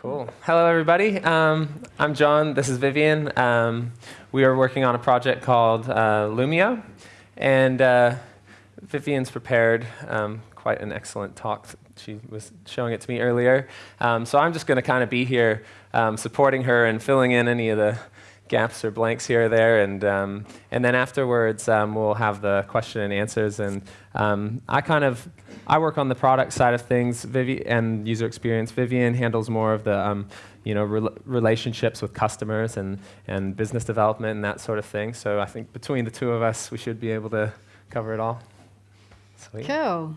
Cool. Hello, everybody. Um, I'm John. This is Vivian. Um, we are working on a project called uh, Loomio, and uh, Vivian's prepared um, quite an excellent talk. She was showing it to me earlier. Um, so I'm just going to kind of be here um, supporting her and filling in any of the gaps or blanks here or there. And, um, and then afterwards, we'll have the question and answers. And I kind of, I work on the product side of things Vivi and user experience. Vivian handles more of the, um, you know, re relationships with customers and, and business development and that sort of thing. So I think between the two of us, we should be able to cover it all. Sweet. Cool.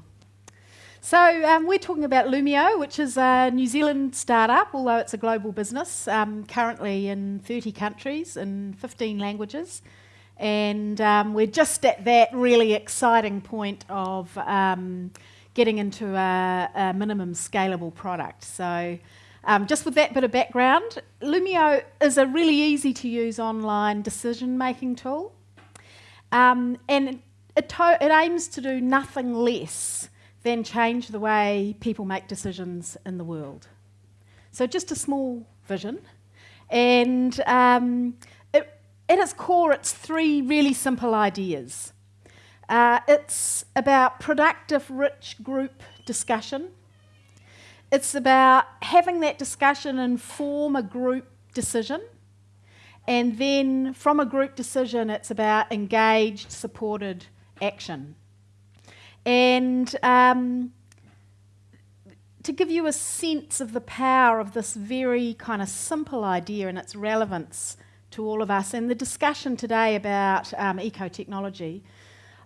So um, we're talking about Loomio, which is a New Zealand startup, although it's a global business, um, currently in 30 countries in 15 languages. And um, we're just at that really exciting point of um, getting into a, a, minimum scalable product. So um, just with that bit of background, Loomio is a really easy to use online decision-making tool. Um, and it, it aims to do nothing less than change the way people make decisions in the world. So just a small vision. And um, it, at its core, it's three really simple ideas. Uh, it's about productive, rich group discussion. It's about having that discussion inform a group decision. And then from a group decision, it's about engaged, supported action. And um, to give you a sense of the power of this very kind of simple idea and its relevance to all of us, and the discussion today about um, eco-technology,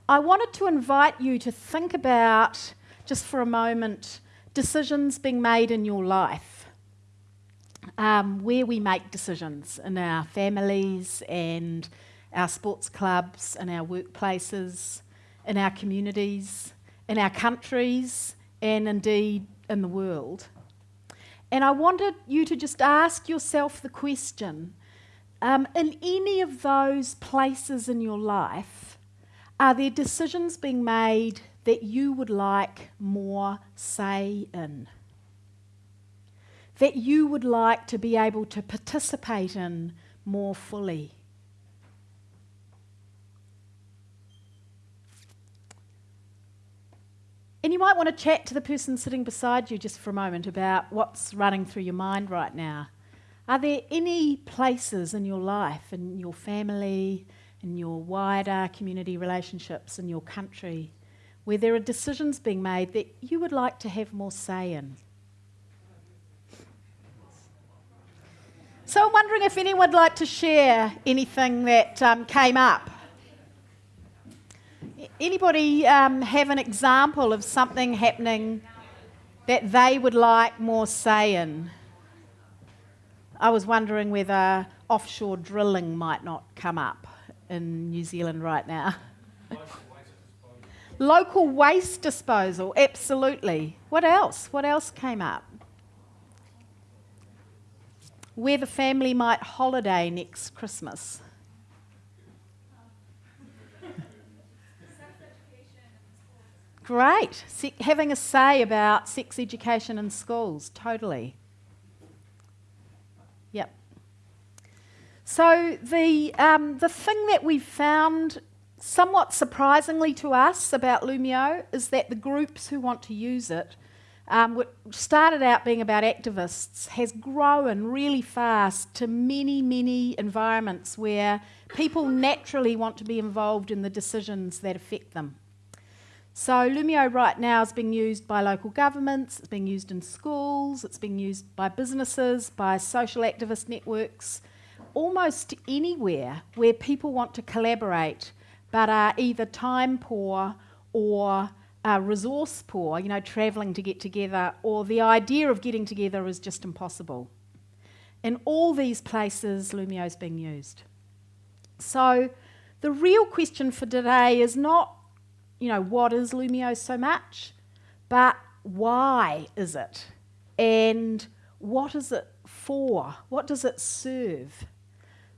I wanted to invite you to think about, just for a moment, decisions being made in your life. Um, where we make decisions in our families and our sports clubs and our workplaces, in our communities, in our countries, and indeed in the world. And I wanted you to just ask yourself the question um, in any of those places in your life, are there decisions being made that you would like more say in? That you would like to be able to participate in more fully? And you might want to chat to the person sitting beside you just for a moment about what's running through your mind right now. Are there any places in your life, in your family, in your wider community relationships, in your country, where there are decisions being made that you would like to have more say in? So I'm wondering if anyone would like to share anything that um, came up Anybody um, have an example of something happening that they would like more say in? I was wondering whether offshore drilling might not come up in New Zealand right now. Local waste disposal, absolutely. What else? What else came up? Where the family might holiday next Christmas. Great. Se having a say about sex education in schools, totally. So the, um, the thing that we found somewhat surprisingly to us about Loomio is that the groups who want to use it, um, started out being about activists, has grown really fast to many, many environments where people naturally want to be involved in the decisions that affect them. So Loomio right now is being used by local governments, it's being used in schools, it's being used by businesses, by social activist networks, almost anywhere where people want to collaborate but are either time poor or uh, resource poor, you know, travelling to get together, or the idea of getting together is just impossible. In all these places, Loomio is being used. So the real question for today is not you know, what is Loomio so much, but why is it? And what is it for? What does it serve?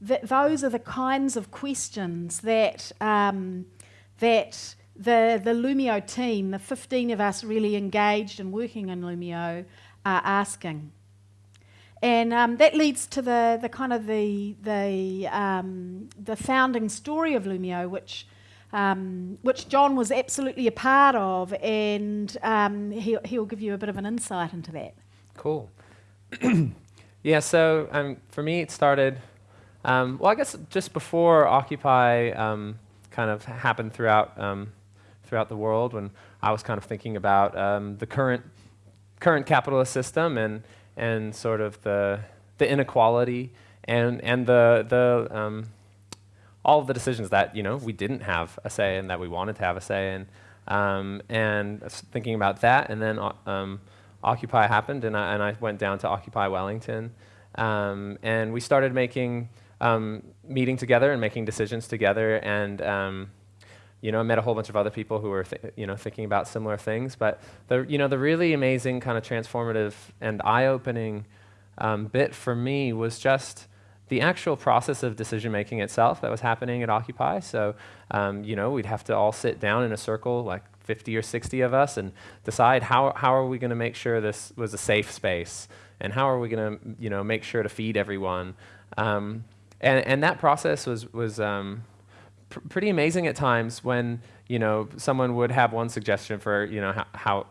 That those are the kinds of questions that, um, that the, the Loomio team, the 15 of us really engaged and working in Loomio, are asking. And um, that leads to the, the kind of the, the, um, the founding story of Loomio, which, um, which John was absolutely a part of, and um, he'll, he'll give you a bit of an insight into that. Cool. yeah, so um, for me, it started, um, well, I guess just before Occupy kind of happened throughout, throughout the world, when I was kind of thinking about the current, current capitalist system and and sort of the, the inequality and, and the, the, um, all of the decisions that you know, we didn't have a say in that we wanted to have a say in. Um, and thinking about that, and then um, Occupy happened, and I, and I went down to Occupy Wellington. Um, and we started making, um, meeting together and making decisions together. And um, you know, I met a whole bunch of other people who were, you know, thinking about similar things. But the, you know, the really amazing kind of transformative and eye-opening um, bit for me was just the actual process of decision making itself that was happening at Occupy. So, um, you know, we'd have to all sit down in a circle, like 50 or 60 of us, and decide how, how are we going to make sure this was a safe space, and how are we going to, you know, make sure to feed everyone. Um, and, and that process was, was um, pr pretty amazing at times when you know someone would have one suggestion for you know how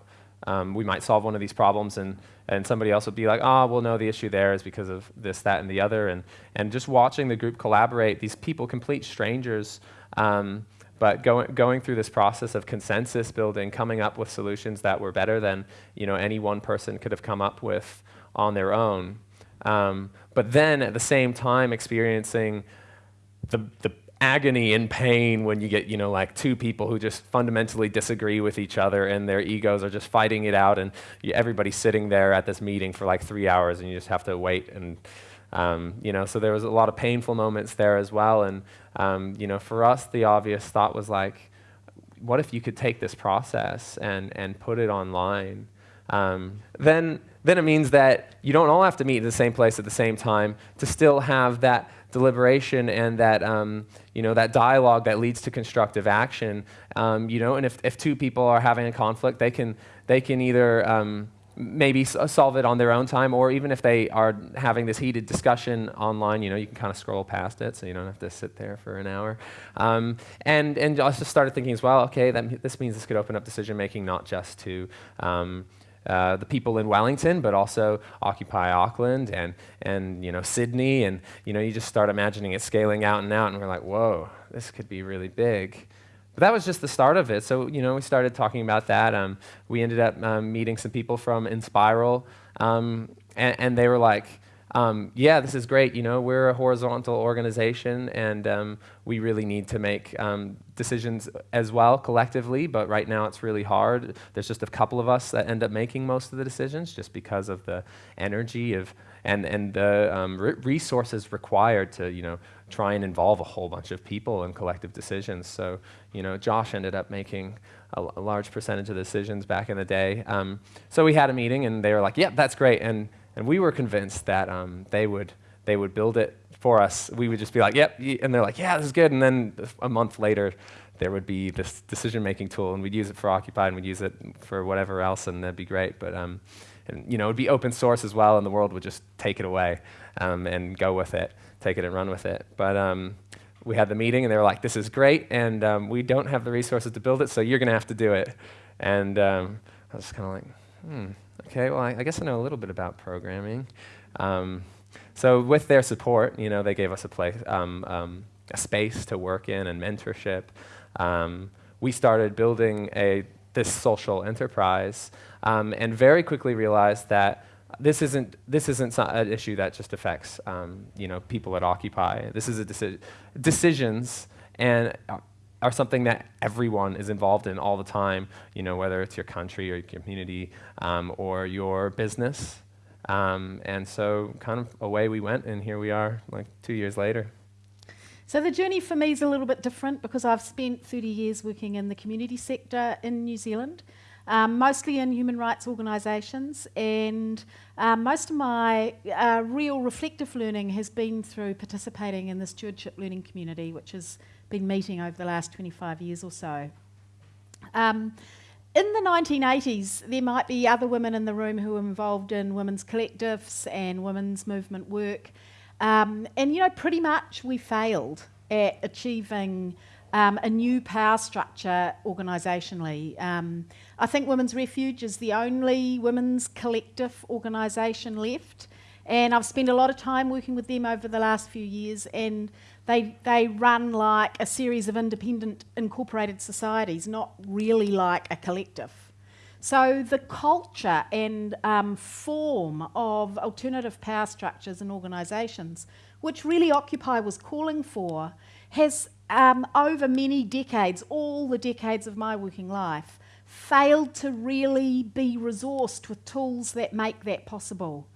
um, we might solve one of these problems and and somebody else would be like, oh, well, no, the issue there is because of this, that, and the other. And, and just watching the group collaborate, these people, complete strangers, um, but going, going through this process of consensus building, coming up with solutions that were better than you know, any one person could have come up with on their own. Um, but then at the same time experiencing the, the agony and pain when you get, you know, like two people who just fundamentally disagree with each other and their egos are just fighting it out and you, everybody's sitting there at this meeting for like three hours and you just have to wait and, um, you know, so there was a lot of painful moments there as well. And, um, you know, for us, the obvious thought was like, what if you could take this process and, and put it online? Um, then, then it means that you don't all have to meet in the same place at the same time to still have that deliberation and that, um, you know, that dialogue that leads to constructive action. Um, you know, and if, if two people are having a conflict, they can, they can either um, maybe solve it on their own time, or even if they are having this heated discussion online, you know, you can kind of scroll past it, so you don't have to sit there for an hour. Um, and and I just started thinking as well, okay, that, this means this could open up decision making not just to um, uh, the people in Wellington, but also Occupy Auckland and, and you know, Sydney. And you, know, you just start imagining it scaling out and out, and we're like, whoa, this could be really big. But that was just the start of it. So you know, we started talking about that. Um, we ended up um, meeting some people from Enspiral, um, and, and, they were like, um, yeah, this is great. You know, we're a horizontal organization, and um, we really need to make um, decisions as well collectively. But right now, it's really hard. There's just a couple of us that end up making most of the decisions, just because of the energy of and and the um, re resources required to you know try and involve a whole bunch of people in collective decisions. So you know, Josh ended up making a, a large percentage of the decisions back in the day. Um, so we had a meeting, and they were like, "Yep, yeah, that's great." and and we were convinced that um, they, would, they would build it for us. We would just be like, yep, and they're like, yeah, this is good. And then a month later, there would be this decision-making tool, and we'd use it for Occupy, and we'd use it for whatever else, and that'd be great. But um, and, you know, it would be open source as well, and the world would just take it away um, and go with it, take it and run with it. But um, we had the meeting, and they were like, this is great, and um, we don't have the resources to build it, so you're going to have to do it. And um, I was kind of like, hmm. Okay, well, I, I, guess I know a little bit about programming. Um, so with their support, you know, they gave us a place, um, um, a space to work in and mentorship. Um, we started building a this social enterprise, um, and very quickly realized that this isn't this isn't an issue that just affects um, you know people at Occupy. This is a deci decisions and uh, are something that everyone is involved in all the time, you know, whether it's your country or your community um, or your business. Um, and so kind of away we went, and here we are like two years later. So the journey for me is a little bit different because I've spent 30 years working in the community sector in New Zealand, um, mostly in human rights organisations, and um, most of my uh, real reflective learning has been through participating in the stewardship learning community, which is been meeting over the last 25 years or so. Um, in the 1980s, there might be other women in the room who were involved in women's collectives and women's movement work. Um, and, you know, pretty much we failed at achieving um, a new power structure organisationally. Um, I think Women's Refuge is the only women's collective organisation left. And I've spent a lot of time working with them over the last few years, and they, they run like a series of independent incorporated societies, not really like a collective. So the culture and um, form of alternative power structures and organisations, which really Occupy was calling for, has um, over many decades, all the decades of my working life, failed to really be resourced with tools that make that possible.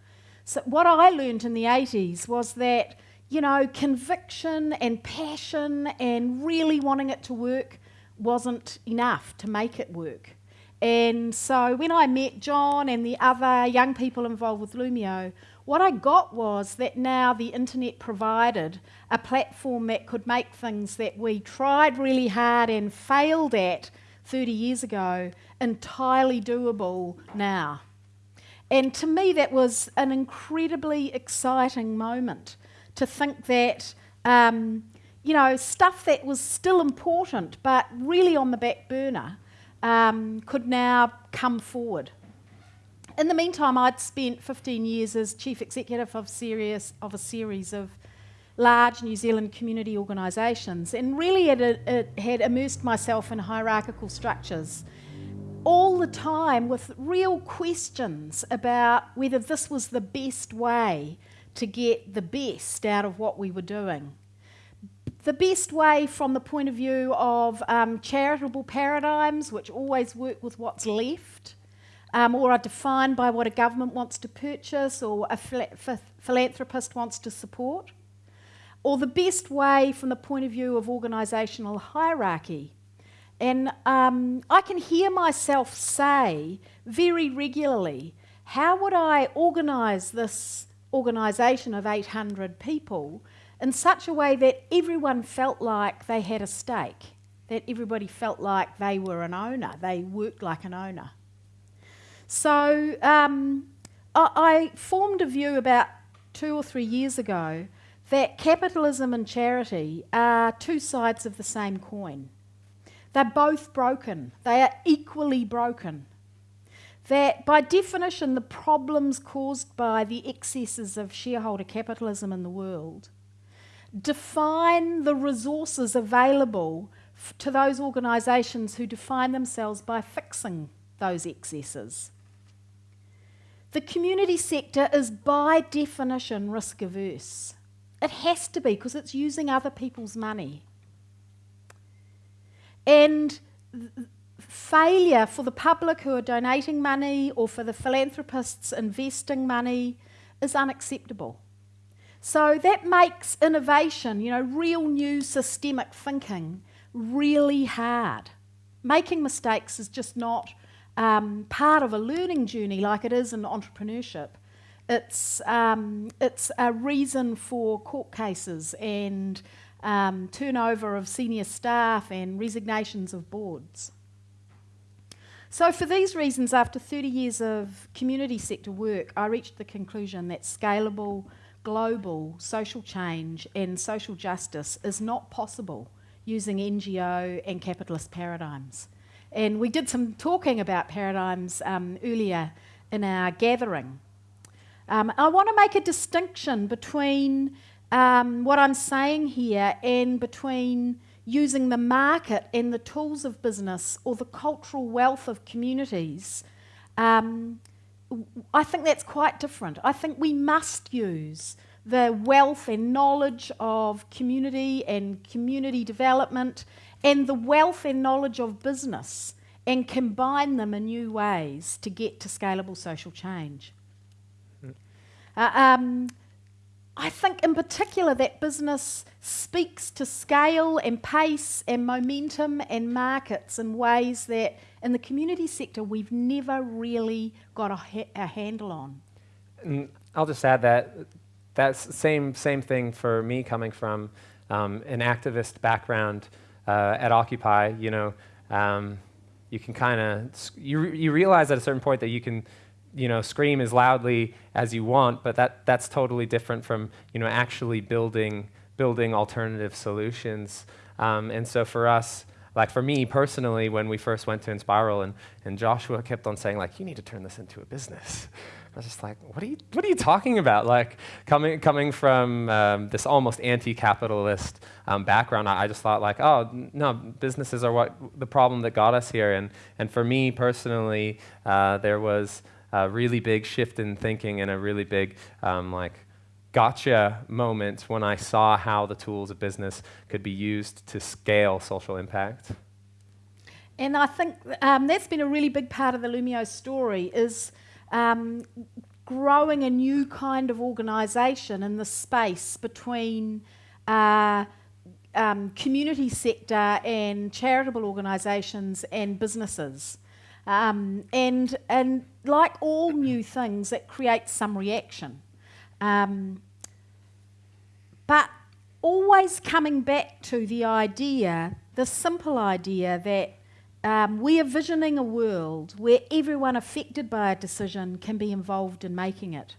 So what I learned in the 80s was that, you know, conviction and passion and really wanting it to work wasn't enough to make it work. And so when I met John and the other young people involved with Loomio, what I got was that now the internet provided a platform that could make things that we tried really hard and failed at 30 years ago entirely doable now. And to me, that was an incredibly exciting moment to think that, um, you know, stuff that was still important but really on the back burner um, could now come forward. In the meantime, I'd spent 15 years as chief executive of, of a series of large New Zealand community organisations and really it, it had immersed myself in hierarchical structures all the time with real questions about whether this was the best way to get the best out of what we were doing. The best way from the point of view of um, charitable paradigms, which always work with what's left, um, or are defined by what a government wants to purchase or a philanthropist wants to support, or the best way from the point of view of organisational hierarchy, and um, I can hear myself say very regularly, how would I organise this organisation of 800 people in such a way that everyone felt like they had a stake, that everybody felt like they were an owner, they worked like an owner. So um, I, I formed a view about two or three years ago that capitalism and charity are two sides of the same coin. They're both broken. They are equally broken. That by definition, the problems caused by the excesses of shareholder capitalism in the world define the resources available to those organisations who define themselves by fixing those excesses. The community sector is by definition risk averse. It has to be because it's using other people's money. And failure for the public who are donating money or for the philanthropists investing money is unacceptable. So that makes innovation, you know, real new systemic thinking, really hard. Making mistakes is just not um, part of a learning journey like it is in entrepreneurship. It's, um, it's a reason for court cases and um, turnover of senior staff and resignations of boards. So for these reasons, after 30 years of community sector work, I reached the conclusion that scalable, global social change and social justice is not possible using NGO and capitalist paradigms. And we did some talking about paradigms um, earlier in our gathering. Um, I want to make a distinction between um, what I'm saying here and between using the market and the tools of business or the cultural wealth of communities, um, I think that's quite different. I think we must use the wealth and knowledge of community and community development and the wealth and knowledge of business and combine them in new ways to get to scalable social change. Mm. Uh, um, I think in particular that business speaks to scale and pace and momentum and markets in ways that in the community sector we've never really got a, ha a handle on. And I'll just add that that's same same thing for me coming from um, an activist background uh, at Occupy. You know, um, you can kind of you you realize at a certain point that you can you know scream as loudly as you want, but that that's totally different from you know actually building building alternative solutions. Um, and so for us, like for me personally, when we first went to Enspiral and, and Joshua kept on saying like, you need to turn this into a business. I was just like, what are you, what are you talking about? Like coming, coming from um, this almost anti-capitalist um, background, I, I, just thought like, oh, no, businesses are what the problem that got us here. And, and for me personally, uh, there was a really big shift in thinking and a really big um, like gotcha moment when I saw how the tools of business could be used to scale social impact. And I think um, that's been a really big part of the Loomio story is um, growing a new kind of organisation in the space between uh, um, community sector and charitable organisations and businesses. Um, and, and like all new things, it creates some reaction. Um, but always coming back to the idea, the simple idea that um, we are visioning a world where everyone affected by a decision can be involved in making it.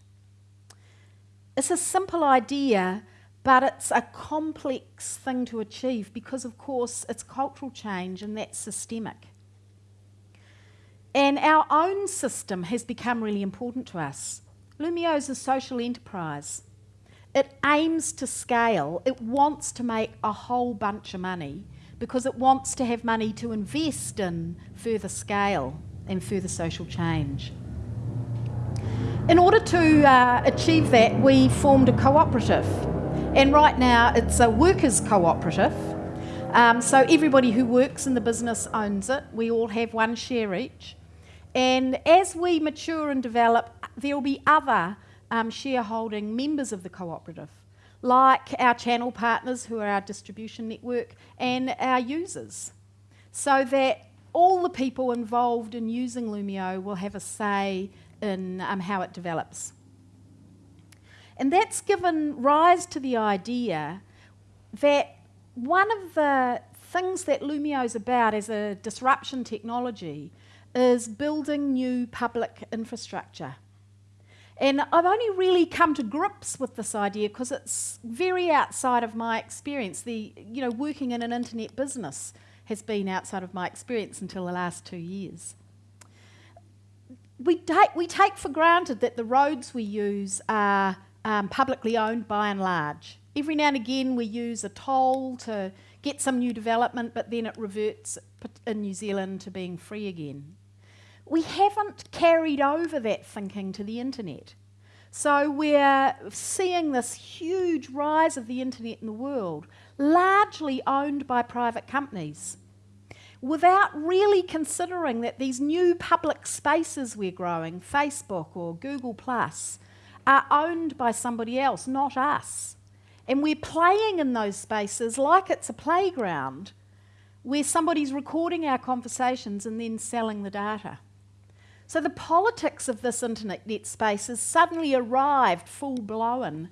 It's a simple idea, but it's a complex thing to achieve because, of course, it's cultural change and that's systemic. And our own system has become really important to us. Loomio is a social enterprise. It aims to scale, it wants to make a whole bunch of money because it wants to have money to invest in further scale and further social change. In order to uh, achieve that, we formed a cooperative. And right now, it's a workers' cooperative. Um, so everybody who works in the business owns it. We all have one share each. And as we mature and develop, there will be other um, shareholding members of the cooperative like our channel partners who are our distribution network and our users, so that all the people involved in using Loomio will have a say in um, how it develops. And that's given rise to the idea that one of the things that Loomio is about as a disruption technology is building new public infrastructure. And I've only really come to grips with this idea because it's very outside of my experience. The, you know, working in an internet business has been outside of my experience until the last two years. We take, we take for granted that the roads we use are um, publicly owned by and large. Every now and again we use a toll to get some new development, but then it reverts in New Zealand to being free again we haven't carried over that thinking to the internet. So we're seeing this huge rise of the internet in the world, largely owned by private companies, without really considering that these new public spaces we're growing, Facebook or Google Plus, are owned by somebody else, not us. And we're playing in those spaces like it's a playground where somebody's recording our conversations and then selling the data. So the politics of this internet space has suddenly arrived full blown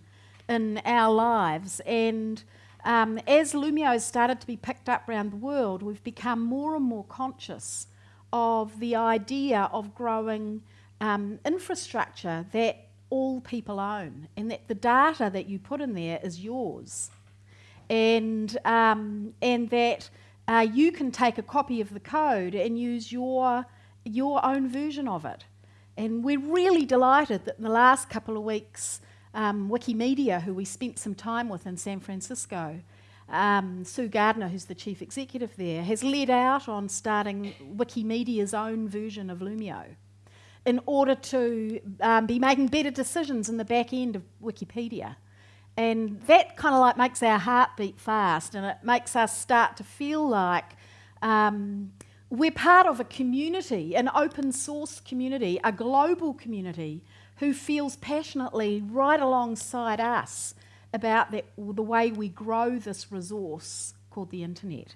in our lives. And um, as Loomio has started to be picked up around the world, we've become more and more conscious of the idea of growing um, infrastructure that all people own and that the data that you put in there is yours. And, um, and that uh, you can take a copy of the code and use your your own version of it. And we're really delighted that in the last couple of weeks, um, Wikimedia, who we spent some time with in San Francisco, um, Sue Gardner, who's the chief executive there, has led out on starting Wikimedia's own version of Loomio in order to um, be making better decisions in the back end of Wikipedia. And that kind of like makes our heart beat fast and it makes us start to feel like um, we're part of a community, an open source community, a global community who feels passionately right alongside us about the, the way we grow this resource called the internet.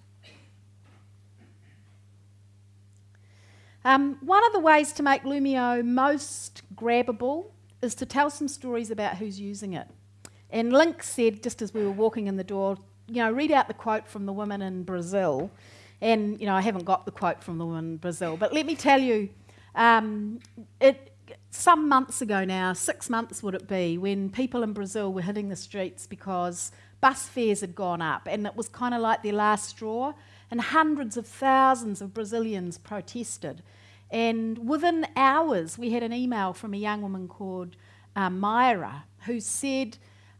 Um, one of the ways to make Loomio most grabbable is to tell some stories about who's using it. And Link said, just as we were walking in the door, you know, read out the quote from the woman in Brazil And, you know, I haven't got the quote from the woman in Brazil, but let me tell you, um, it, some months ago now, six months would it be, when people in Brazil were hitting the streets because bus fares had gone up and it was kind of like their last straw, and hundreds of thousands of Brazilians protested. And within hours, we had an email from a young woman called uh, Myra who said,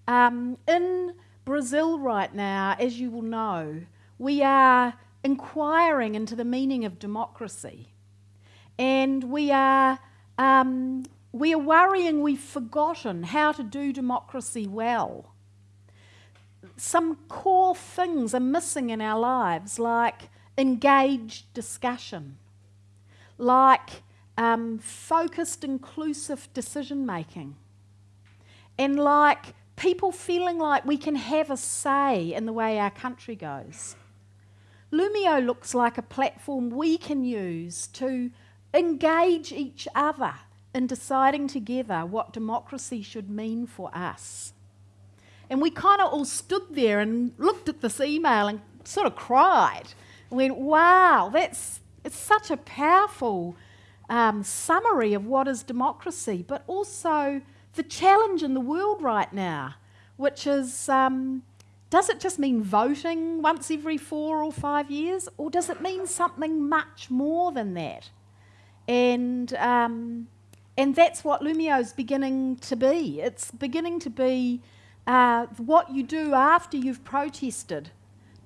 um, In Brazil right now, as you will know, we are inquiring into the meaning of democracy. And we are, um, we are worrying we've forgotten how to do democracy well. Some core things are missing in our lives, like engaged discussion, like um, focused, inclusive decision making, and like people feeling like we can have a say in the way our country goes. Loomio looks like a platform we can use to engage each other in deciding together what democracy should mean for us. And we kind of all stood there and looked at this email and sort of cried. And went, wow, that's it's such a powerful um, summary of what is democracy, but also the challenge in the world right now, which is um, does it just mean voting once every four or five years, or does it mean something much more than that? And, um, and that's what Loomio is beginning to be. It's beginning to be uh, what you do after you've protested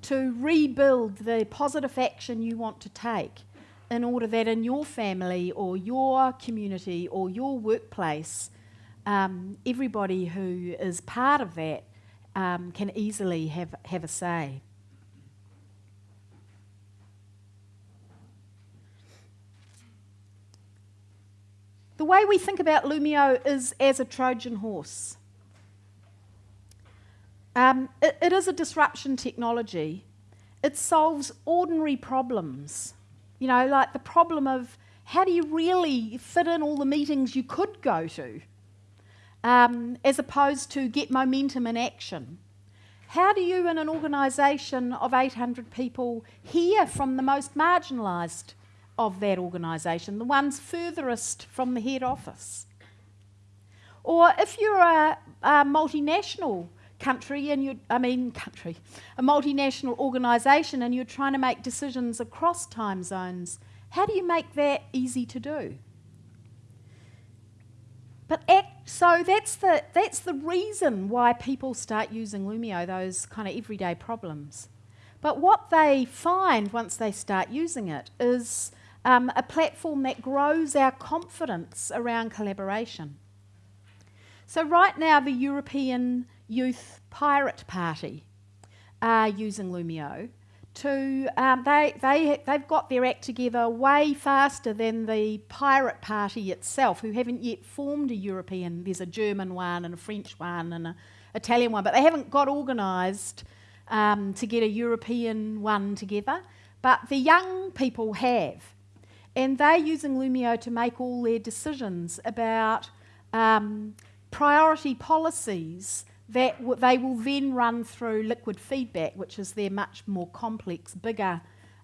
to rebuild the positive action you want to take in order that in your family or your community or your workplace, um, everybody who is part of that um, can easily have, have a say. The way we think about Loomio is as a Trojan horse. Um, it, it is a disruption technology. It solves ordinary problems. You know, like the problem of how do you really fit in all the meetings you could go to, um, as opposed to get momentum in action? How do you, in an organisation of 800 people, hear from the most marginalised of that organisation, the ones furthest from the head office. Or if you're a, a multinational country and you I mean country, a multinational organisation and you're trying to make decisions across time zones, how do you make that easy to do? But so that's the that's the reason why people start using Loomio, those kind of everyday problems. But what they find once they start using it is um, a platform that grows our confidence around collaboration. So, right now, the European Youth Pirate Party are using Loomio to, um, they, they, they've got their act together way faster than the Pirate Party itself, who haven't yet formed a European. There's a German one and a French one and an Italian one, but they haven't got organised um, to get a European one together. But the young people have. And they're using Loomio to make all their decisions about um, priority policies that they will then run through LiquidFeedback, which is their much more complex, bigger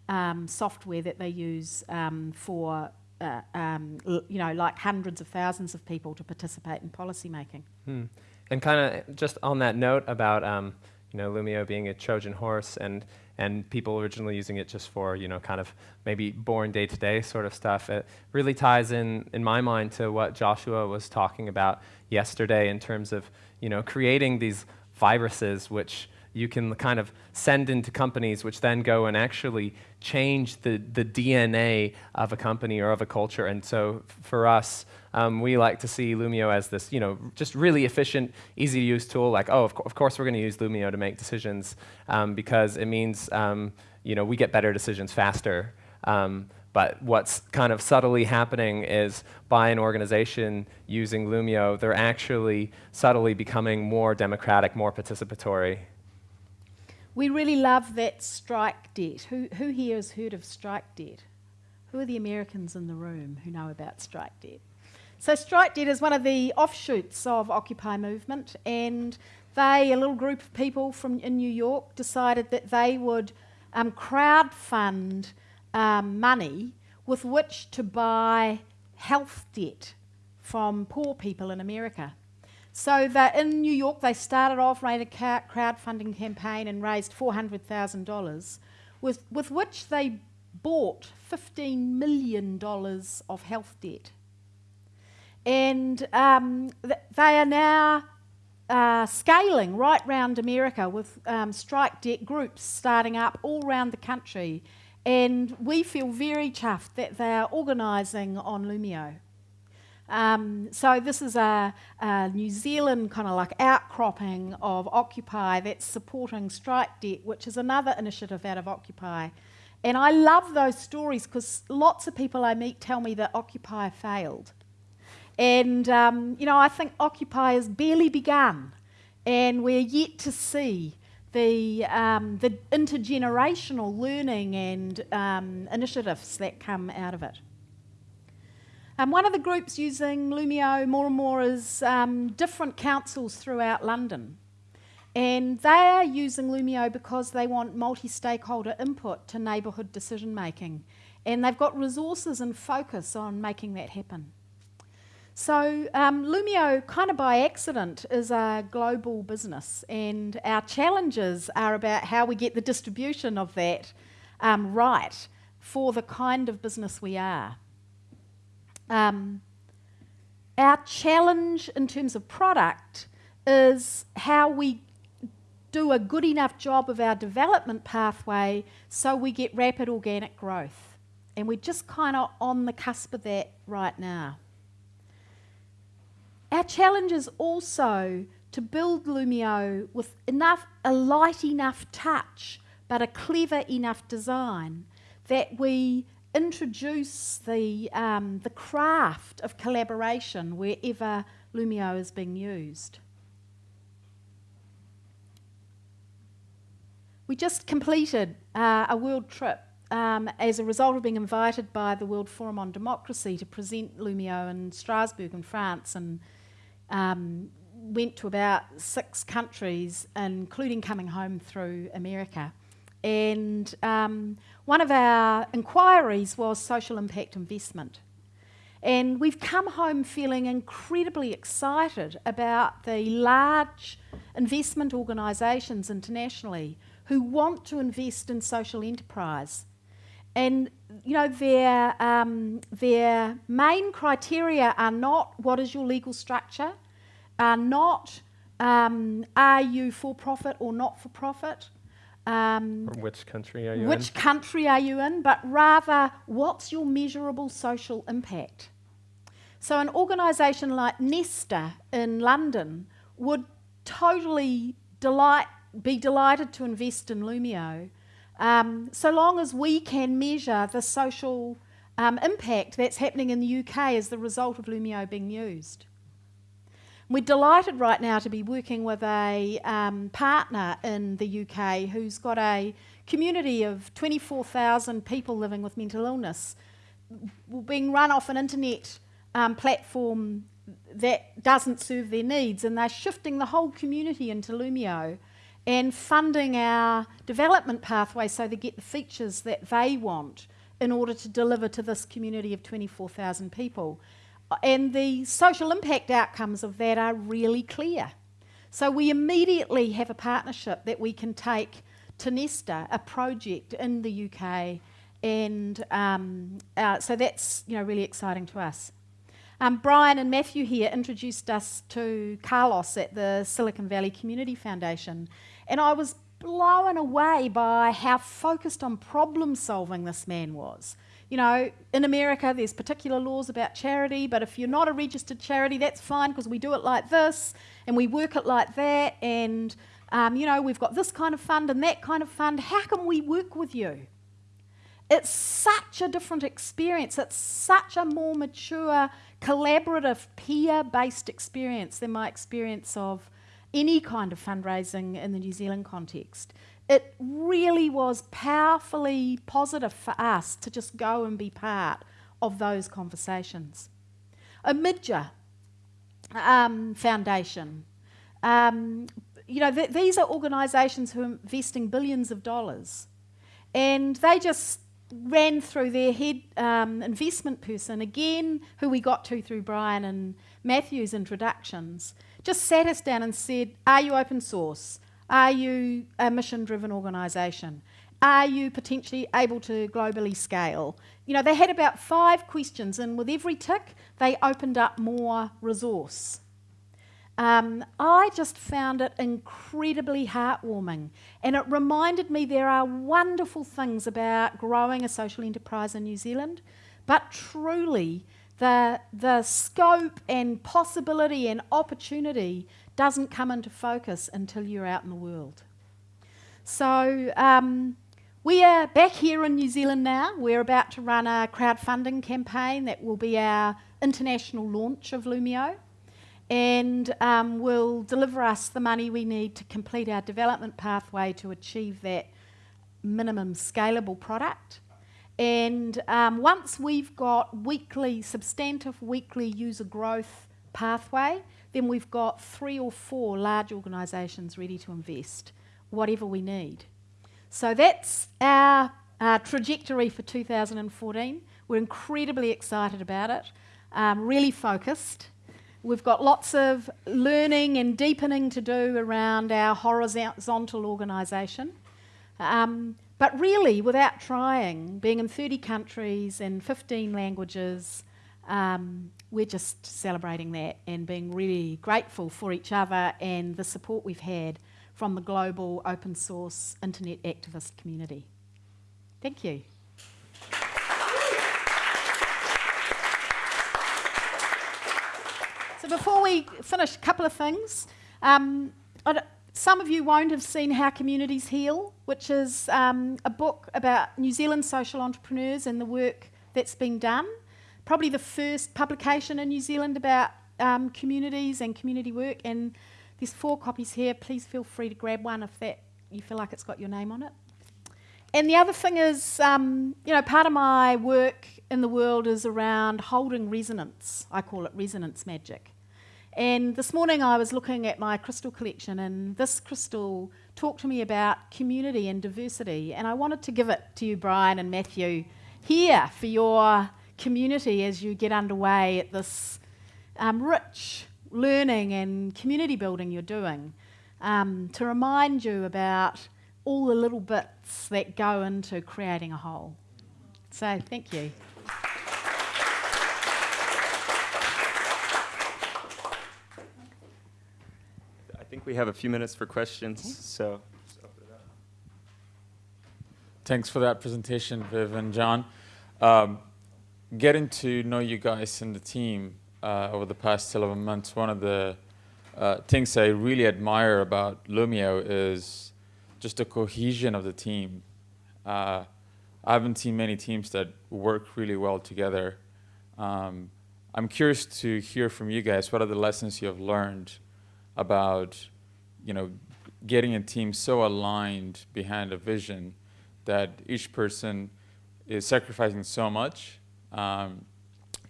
um, software that they use um, for, uh, um, you know, like hundreds of thousands of people to participate in policy making. Hmm. And kind of just on that note about, um, you know, Loomio being a Trojan horse and and people originally using it just for, you know, kind of maybe boring day-to-day sort of stuff. It really ties in, in my mind, to what Joshua was talking about yesterday in terms of, you know, creating these viruses which you can kind of send into companies which then go and actually change the, the DNA of a company or of a culture. And so for us, um, we like to see Loomio as this, you know, just really efficient, easy to use tool. Like, oh, of, co of course we're going to use Loomio to make decisions um, because it means, um, you know, we get better decisions faster. Um, but what's kind of subtly happening is by an organization using Loomio, they're actually subtly becoming more democratic, more participatory. We really love that strike debt. Who, who here has heard of strike debt? Who are the Americans in the room who know about strike debt? So strike debt is one of the offshoots of Occupy movement, and they, a little group of people from in New York, decided that they would um, crowdfund um, money with which to buy health debt from poor people in America. So that in New York, they started off, ran a crowdfunding campaign and raised $400,000, with, with which they bought $15 million of health debt. And um, th they are now uh, scaling right round America with um, strike debt groups starting up all around the country. And we feel very chuffed that they are organising on Loomio. Um, so this is a, a New Zealand kind of like outcropping of Occupy that's supporting strike debt, which is another initiative out of Occupy. And I love those stories because lots of people I meet tell me that Occupy failed. And, um, you know, I think Occupy has barely begun, and we're yet to see the, um, the intergenerational learning and um, initiatives that come out of it. Um, one of the groups using Loomio more and more is um, different councils throughout London. And they are using Loomio because they want multi-stakeholder input to neighbourhood decision making. And they've got resources and focus on making that happen. So um, Loomio, kind of by accident, is a global business, and our challenges are about how we get the distribution of that um, right for the kind of business we are. Um, our challenge in terms of product is how we do a good enough job of our development pathway so we get rapid organic growth. And we're just kind of on the cusp of that right now. Our challenge is also to build Loomio with enough, a light enough touch, but a clever enough design that we introduce the, um, the craft of collaboration wherever Loomio is being used. We just completed uh, a world trip um, as a result of being invited by the World Forum on Democracy to present Loomio in Strasbourg in France and um, went to about six countries, including coming home through America. And um, one of our inquiries was social impact investment. And we've come home feeling incredibly excited about the large investment organisations internationally who want to invest in social enterprise. And you know, their, um, their main criteria are not what is your legal structure, are not um, are you for profit or not for profit. Um, which country are you which in? Which country are you in, but rather what's your measurable social impact. So an organisation like Nesta in London would totally delight, be delighted to invest in Loomio, um, so long as we can measure the social um, impact that's happening in the UK as the result of Loomio being used. We're delighted right now to be working with a um, partner in the UK who's got a community of 24,000 people living with mental illness being run off an internet um, platform that doesn't serve their needs and they're shifting the whole community into Loomio and funding our development pathway so they get the features that they want in order to deliver to this community of 24,000 people. And the social impact outcomes of that are really clear. So we immediately have a partnership that we can take to Nesta, a project in the UK, and um, uh, so that's you know really exciting to us. Um, Brian and Matthew here introduced us to Carlos at the Silicon Valley Community Foundation, and I was blown away by how focused on problem solving this man was. You know, in America, there's particular laws about charity, but if you're not a registered charity, that's fine because we do it like this and we work it like that. And, um, you know, we've got this kind of fund and that kind of fund. How can we work with you? It's such a different experience. It's such a more mature, collaborative, peer based experience than my experience of any kind of fundraising in the New Zealand context. It really was powerfully positive for us to just go and be part of those conversations. Omidyar um, Foundation. Um, you know, th these are organisations who are investing billions of dollars. And they just ran through their head um, investment person, again, who we got to through Brian and Matthew's introductions, just sat us down and said, Are you open source? Are you a mission driven organisation? Are you potentially able to globally scale? You know, they had about five questions, and with every tick, they opened up more resource. Um, I just found it incredibly heartwarming, and it reminded me there are wonderful things about growing a social enterprise in New Zealand, but truly, the, the scope and possibility and opportunity doesn't come into focus until you're out in the world. So, um, we are back here in New Zealand now. We're about to run a crowdfunding campaign that will be our international launch of Loomio and um, will deliver us the money we need to complete our development pathway to achieve that minimum scalable product. And um, once we've got weekly, substantive weekly user growth pathway, then we've got three or four large organisations ready to invest, whatever we need. So that's our uh, trajectory for 2014. We're incredibly excited about it, um, really focused. We've got lots of learning and deepening to do around our horizontal organisation. Um, but really, without trying, being in 30 countries and 15 languages, um, we're just celebrating that and being really grateful for each other and the support we've had from the global open source internet activist community. Thank you. So before we finish, a couple of things. Um, some of you won't have seen How Communities Heal, which is um, a book about New Zealand social entrepreneurs and the work that's been done. Probably the first publication in New Zealand about um, communities and community work. And there's four copies here. Please feel free to grab one if that you feel like it's got your name on it. And the other thing is, um, you know, part of my work in the world is around holding resonance. I call it resonance magic. And this morning I was looking at my crystal collection, and this crystal talked to me about community and diversity. And I wanted to give it to you, Brian and Matthew, here for your community as you get underway at this um, rich learning and community building you're doing um, to remind you about all the little bits that go into creating a whole. So, thank you. I think we have a few minutes for questions, okay. so. Thanks for that presentation, Viv and John. Um, getting to know you guys and the team uh, over the past 11 months, one of the uh, things I really admire about Loomio is just the cohesion of the team. Uh, I haven't seen many teams that work really well together. Um, I'm curious to hear from you guys, what are the lessons you have learned about, you know, getting a team so aligned behind a vision that each person is sacrificing so much um,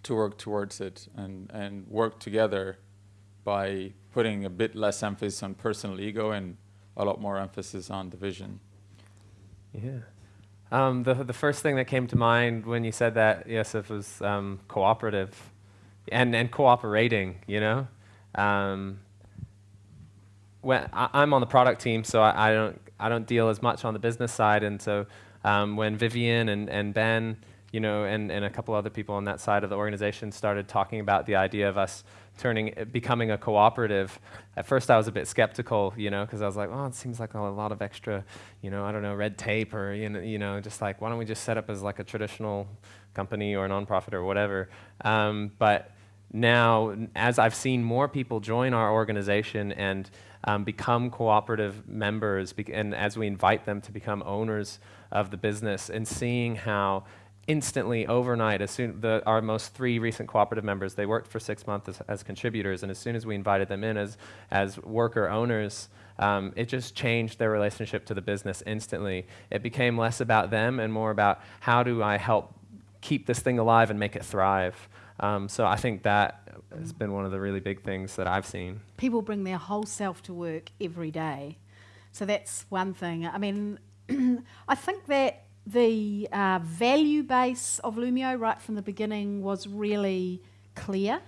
to work towards it and, and work together by putting a bit less emphasis on personal ego and a lot more emphasis on the vision. Yeah. Um, the, the first thing that came to mind when you said that, Yosef, was um, cooperative and, and cooperating, you know? Um, when I, am on the product team, so I, I, don't, I don't deal as much on the business side. And so um, when Vivian and, and Ben you know, and, and a couple other people on that side of the organization started talking about the idea of us turning, becoming a cooperative. At first, I was a bit skeptical, you know, because I was like, oh, it seems like a lot of extra, you know, I don't know, red tape or you know, you know, just like why don't we just set up as like a traditional company or a nonprofit or whatever. Um, but now, as I've seen more people join our organization and um, become cooperative members, and as we invite them to become owners of the business, and seeing how instantly overnight as soon the, our most three recent cooperative members they worked for six months as, as contributors and as soon as we invited them in as as worker owners um, it just changed their relationship to the business instantly. It became less about them and more about how do i help keep this thing alive and make it thrive. Um, so i think that has been one of the really big things that i've seen. People bring their whole self to work every day. So that's one thing. I mean i think that the uh, value base of Loomio right from the beginning was really clear.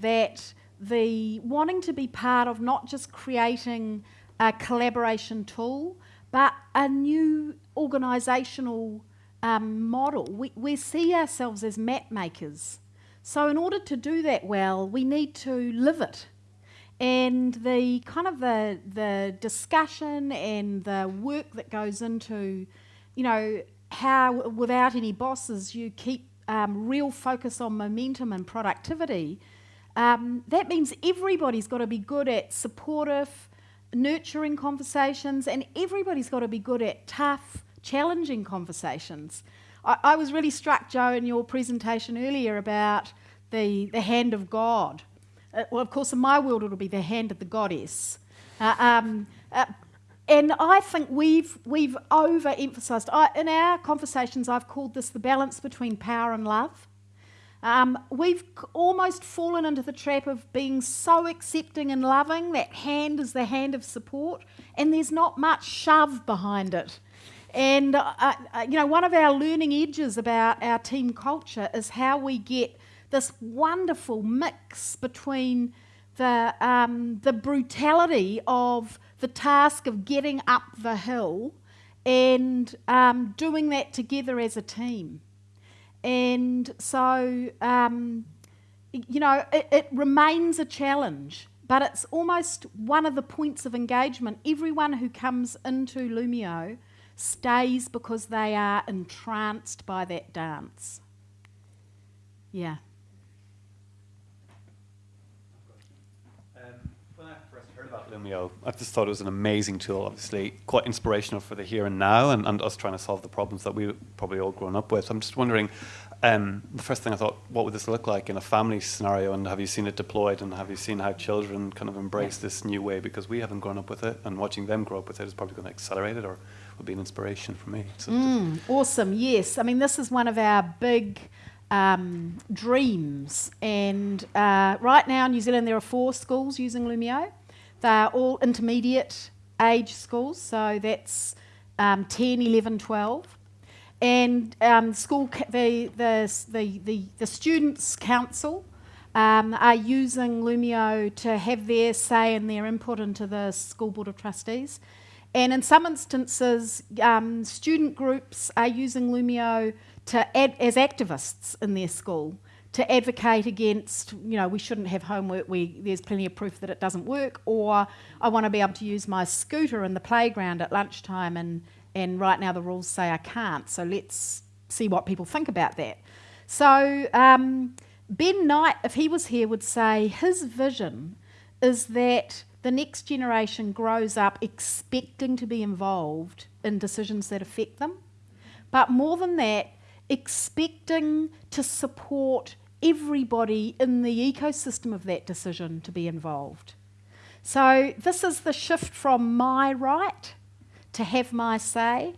That the wanting to be part of not just creating a collaboration tool, but a new organisational um, model. We, we see ourselves as map makers. So in order to do that well, we need to live it. And the kind of the, the discussion and the work that goes into, you know, how without any bosses you keep um, real focus on momentum and productivity, um, that means everybody's got to be good at supportive, nurturing conversations, and everybody's got to be good at tough, challenging conversations. I, I was really struck, Joe, in your presentation earlier about the, the hand of God. Uh, well, of course, in my world, it'll be the hand of the goddess. Uh, um, uh, and I think we've, we've overemphasized, I, in our conversations, I've called this the balance between power and love. Um, we've almost fallen into the trap of being so accepting and loving. That hand is the hand of support, and there's not much shove behind it. And, uh, uh, you know, one of our learning edges about our team culture is how we get this wonderful mix between the, um, the brutality of the task of getting up the hill and um, doing that together as a team. And so, um, you know, it, it remains a challenge, but it's almost one of the points of engagement. Everyone who comes into Loomio stays because they are entranced by that dance. Yeah. Loomio. I just thought it was an amazing tool, obviously quite inspirational for the here and now and, and us trying to solve the problems that we probably all grown up with. I'm just wondering, um, the first thing I thought, what would this look like in a family scenario and have you seen it deployed and have you seen how children kind of embrace this new way because we haven't grown up with it and watching them grow up with it is probably going to accelerate it or would be an inspiration for me. So mm, awesome, yes. I mean, this is one of our big um, dreams and uh, right now in New Zealand there are four schools using Loomio. They're all intermediate age schools, so that's um, 10, 11, 12. And um, school the, the, the, the, the Students' Council um, are using Loomio to have their say and their input into the School Board of Trustees. And in some instances, um, student groups are using Loomio to add, as activists in their school to advocate against, you know, we shouldn't have homework, we, there's plenty of proof that it doesn't work, or I want to be able to use my scooter in the playground at lunchtime and, and right now the rules say I can't, so let's see what people think about that. So um, Ben Knight, if he was here, would say his vision is that the next generation grows up expecting to be involved in decisions that affect them. But more than that, expecting to support everybody in the ecosystem of that decision to be involved. So this is the shift from my right to have my say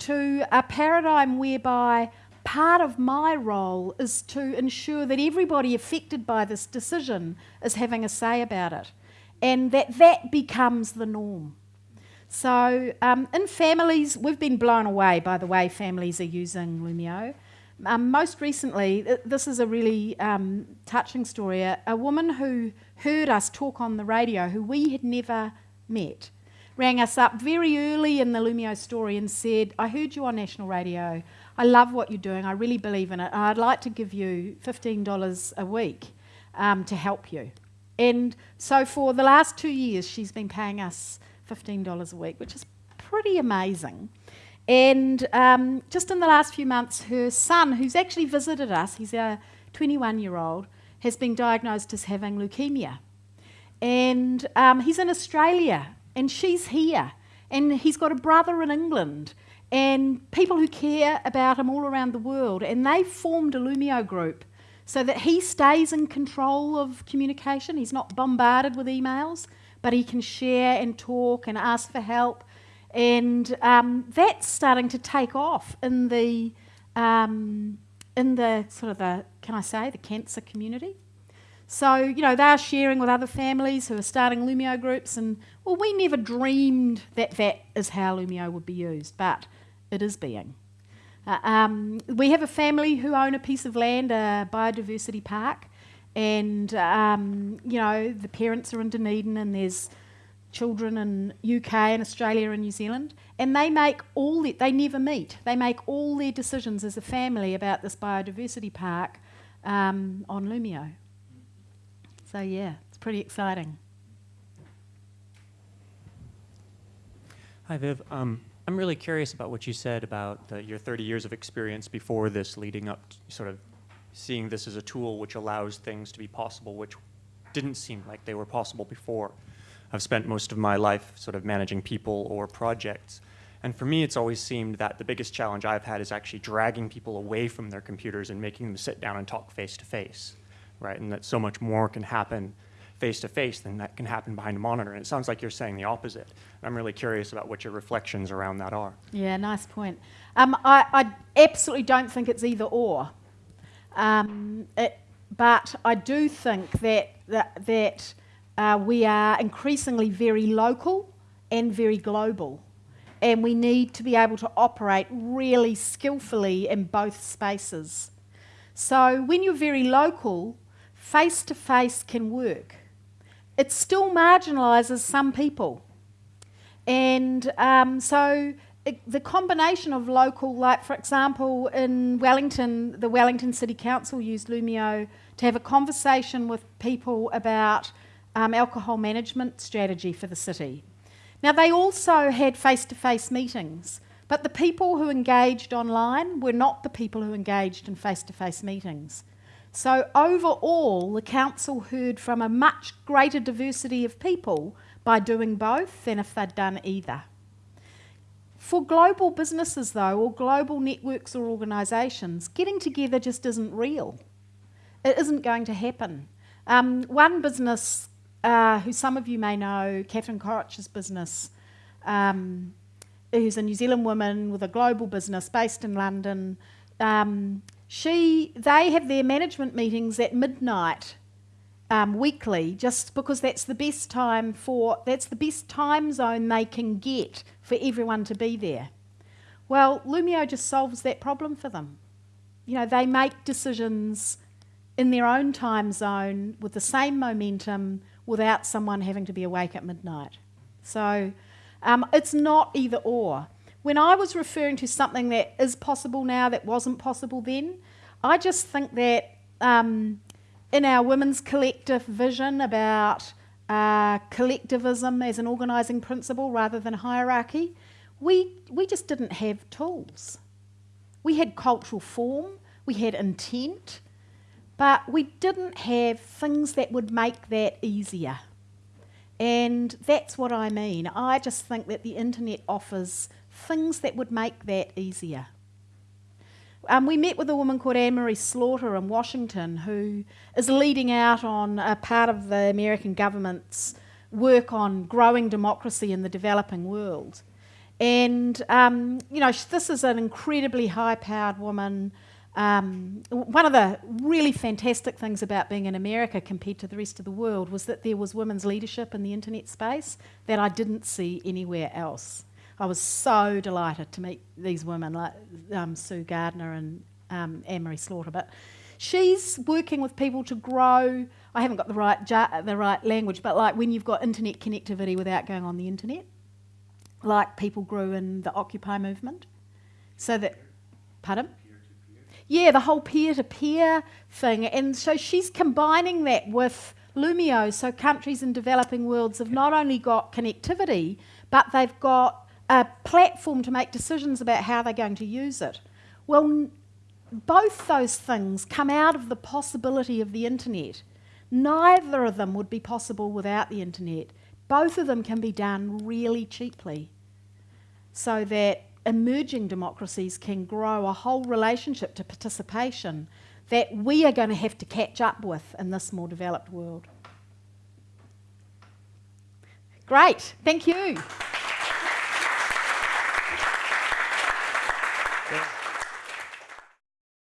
to a paradigm whereby part of my role is to ensure that everybody affected by this decision is having a say about it and that that becomes the norm. So um, in families, we've been blown away by the way families are using Loomio. Um, most recently, this is a really um, touching story. A, a, woman who heard us talk on the radio, who we had never met, rang us up very early in the Loomio story and said, I heard you on national radio. I love what you're doing. I really believe in it. I'd like to give you $15 a week um, to help you. And so for the last two years, she's been paying us $15 a week, which is pretty amazing. And um, just in the last few months, her son, who's actually visited us, he's a 21 year old, has been diagnosed as having leukemia. And um, he's in Australia, and she's here. And he's got a brother in England, and people who care about him all around the world. And they've formed a Loomio group so that he stays in control of communication. He's not bombarded with emails, but he can share and talk and ask for help and um, that's starting to take off in the um, in the sort of the can I say the cancer community. So you know they are sharing with other families who are starting Loomio groups, and well, we never dreamed that that is how Loomio would be used, but it is being. Uh, um, we have a family who own a piece of land, a biodiversity park, and um, you know the parents are in Dunedin, and there's children in UK and Australia and New Zealand, and they make all the, they never meet. They make all their decisions as a family about this biodiversity park um, on Loomio. So yeah, it's pretty exciting. Hi, Viv. Um, I'm really curious about what you said about the, your 30 years of experience before this, leading up to sort of seeing this as a tool which allows things to be possible, which didn't seem like they were possible before. I've spent most of my life sort of managing people or projects. And for me, it's always seemed that the biggest challenge I've had is actually dragging people away from their computers and making them sit down and talk face to face, right? And that so much more can happen face to face than that can happen behind a monitor. And it sounds like you're saying the opposite. I'm really curious about what your reflections around that are. Yeah, nice point. Um, I, I, absolutely don't think it's either or. Um, it, but I do think that, that, that uh, we are increasingly very local and very global. And we need to be able to operate really skillfully in both spaces. So when you're very local, face to face can work it still marginalises some people. And um, so it, the combination of local, like for example, in Wellington, the Wellington City Council used Loomio to have a conversation with people about um, alcohol management strategy for the city. Now, they also had face to face meetings, but the people who engaged online were not the people who engaged in face to face meetings. So, overall, the council heard from a much greater diversity of people by doing both than if they'd done either. For global businesses, though, or global networks or organisations, getting together just isn't real. It isn't going to happen. Um, one business, uh, who some of you may know, Catherine Corich's business, um, who's a New Zealand woman with a global business based in London, um, she, they have their management meetings at midnight um, weekly, just because that's the best time for that's the best time zone they can get for everyone to be there. Well, Loomio just solves that problem for them. You know, they make decisions in their own time zone with the same momentum without someone having to be awake at midnight. So um, it's not either or. When I was referring to something that is possible now that wasn't possible then, I just think that um, in our women's collective vision about uh, collectivism as an organising principle rather than hierarchy, we, we just didn't have tools. We had cultural form, we had intent, but we didn't have things that would make that easier. And that's what I mean. I just think that the internet offers things that would make that easier. Um, we met with a woman called Anne-Marie Slaughter in Washington who is leading out on a part of the American government's work on growing democracy in the developing world. And, um, you know, this is an incredibly high-powered woman. Um, one of the really fantastic things about being in America compared to the rest of the world was that there was women's leadership in the internet space that I didn't see anywhere else. I was so delighted to meet these women like um, Sue Gardner and um, Anne-Marie Slaughter. But she's working with people to grow. I haven't got the right the right language, but like when you've got internet connectivity without going on the internet, like people grew in the Occupy movement, so that pardon. Yeah, the whole peer-to-peer thing, and so she's combining that with Loomio. So countries in developing worlds have not only got connectivity, but they've got a platform to make decisions about how they're going to use it. Well, both those things come out of the possibility of the internet. Neither of them would be possible without the internet. Both of them can be done really cheaply so that emerging democracies can grow a whole relationship to participation that we are going to have to catch up with in this more developed world. Great, thank you.